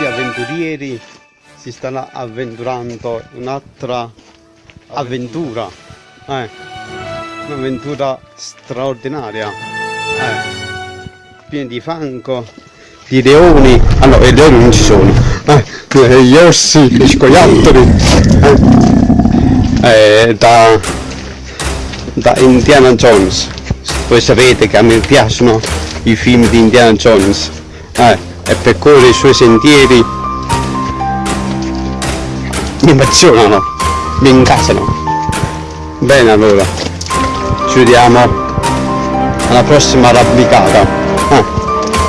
questi avventurieri si stanno avventurando un'altra avventura. Eh, un'avventura straordinaria. Eh, piena di fango, di leoni. Ah i leoni non ci sono. Eh, gli orsi, gli scoiattoli. Eh, eh, da, da Indiana Jones. Voi sapete che a me piacciono i film di Indiana Jones. Eh, e percorre i suoi sentieri mi emozionano, mi incasano. Bene allora, ci vediamo alla prossima arrampicata, ah,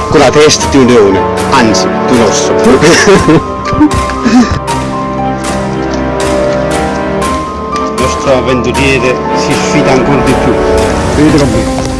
con la testa di un leone, anzi di un nostro avventuriere si sfida ancora di più. Vedetelo qui.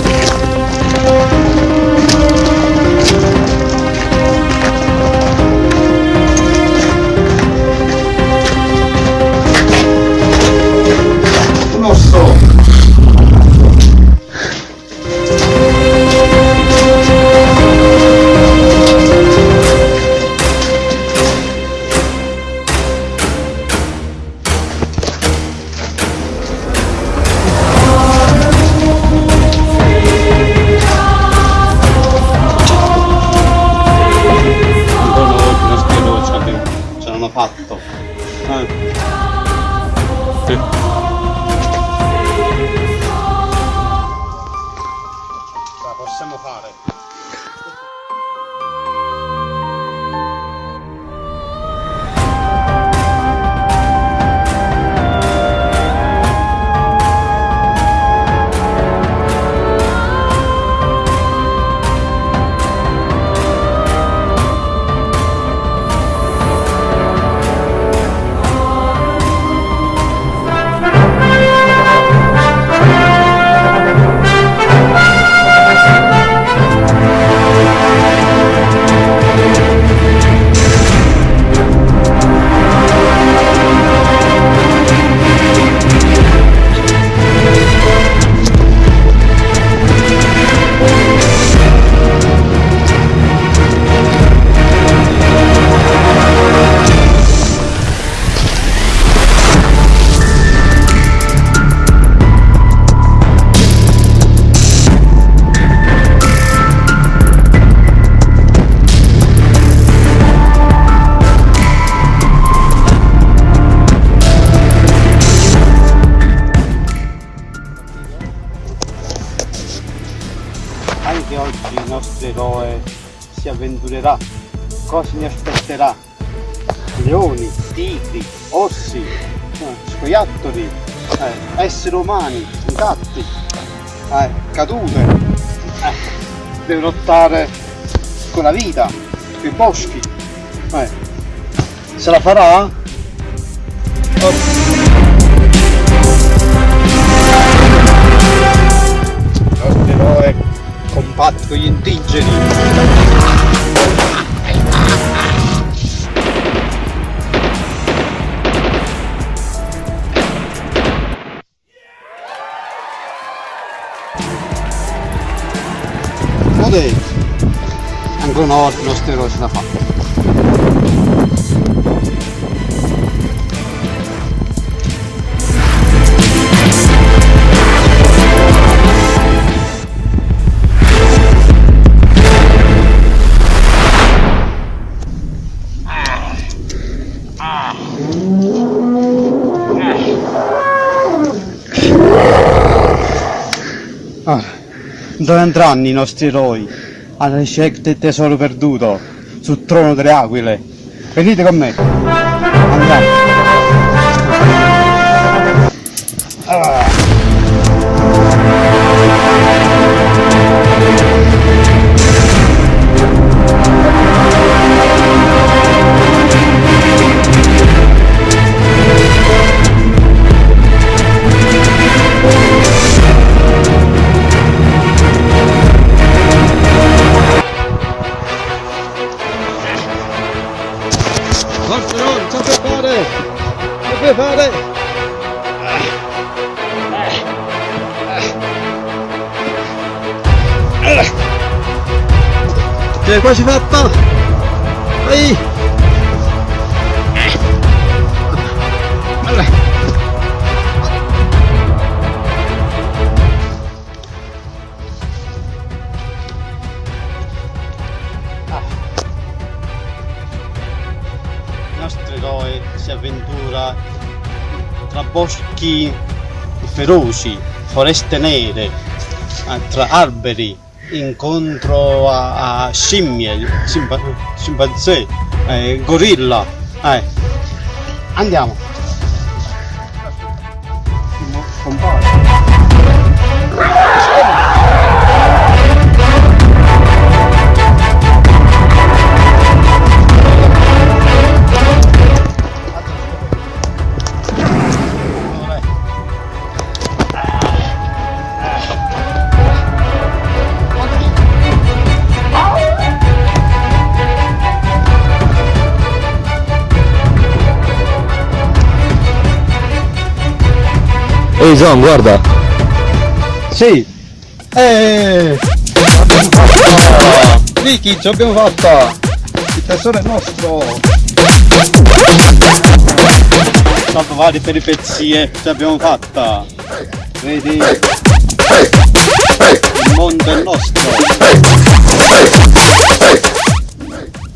Ce l'hanno fatto. Eh. Sì. Avventurerà. Cosa ne aspetterà? Leoni, tigri, orsi, eh, scoiattoli, eh, esseri umani, gatti, eh, cadute. Eh, deve lottare con la vita, con i boschi. Eh, se la farà? Oh. Combatte con gli indigeni. Vedete? Ancora una volta il nostro eroe ce dove andranno i nostri eroi? Alla ricerca del tesoro perduto, sul trono delle aquile. Venite con me. Andiamo. Ah. Puoi fare? Ce l'hai quasi fatta! Vai! Boschi feroci, foreste nere, tra alberi, incontro a, a scimmie, scimpanzé, eh, gorilla. Eh. Andiamo. Compare. Ehi John, guarda! Sì. Eh. Vicky, ce l'abbiamo fatta! Il tesoro è nostro! Dopo varie peripezie, ce l'abbiamo fatta! Vedi? Il mondo è nostro!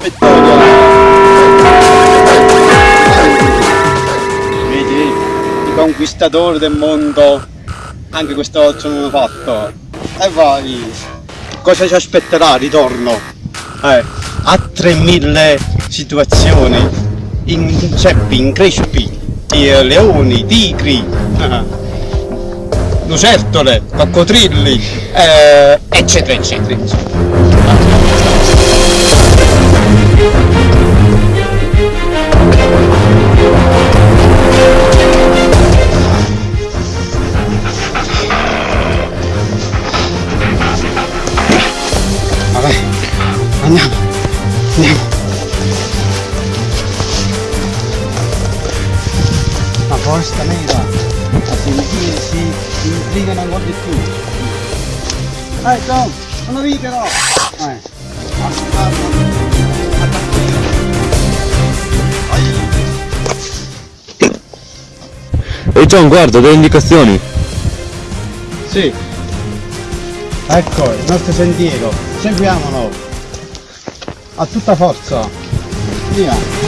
Vittoria! I conquistatori del mondo. Anche questa ce l'hanno fatto. E vai. Cosa ci aspetterà ritorno? Eh, a 3000 situazioni. In ceppi, in crespi eh, leoni, tigri. Lucertole, coccodrilli eh, eccetera eccetera, eccetera. Foresta nera, a sentire si, intrigano ancora di più. Eh Tom, non avevi però! Eh. Ehi John, guarda, delle indicazioni! Sì. Ecco il nostro sentiero, seguiamolo. A tutta forza. Via.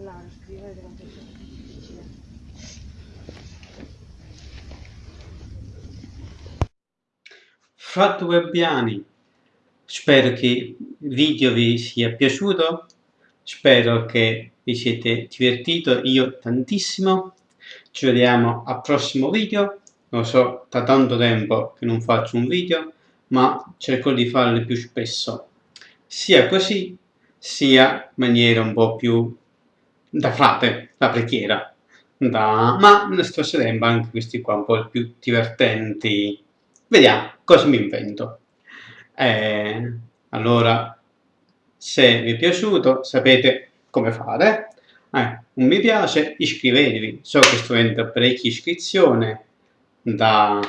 Parlare, scrivere quanto è difficile. Frat Webbiani, spero che il video vi sia piaciuto, spero che vi siete divertito, io tantissimo. Ci vediamo al prossimo video, lo so da tanto tempo che non faccio un video, ma cerco di farli più spesso, sia così, sia in maniera un po' più da frate, da preghiera, da... ma nel stesso tempo anche questi qua un po' più divertenti. Vediamo cosa mi invento. Eh, allora, se vi è piaciuto, sapete come fare. Eh, un mi piace, iscrivetevi. So che sto avendo parecchie iscrizioni da,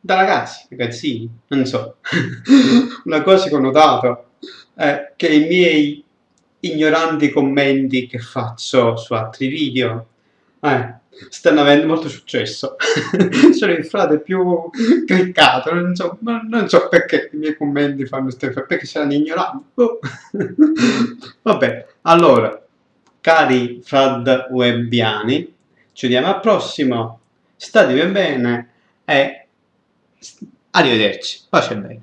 da ragazzi, ragazzini, non so. Una cosa che ho notato è che i miei ignoranti commenti che faccio su altri video. Eh, stanno avendo molto successo. Sono il frate più cliccato non so, non so perché i miei commenti fanno queste perché saranno ignoranti. Boh. vabbè allora cari frad webbiani ci vediamo al prossimo. State bene e arrivederci. Pace bene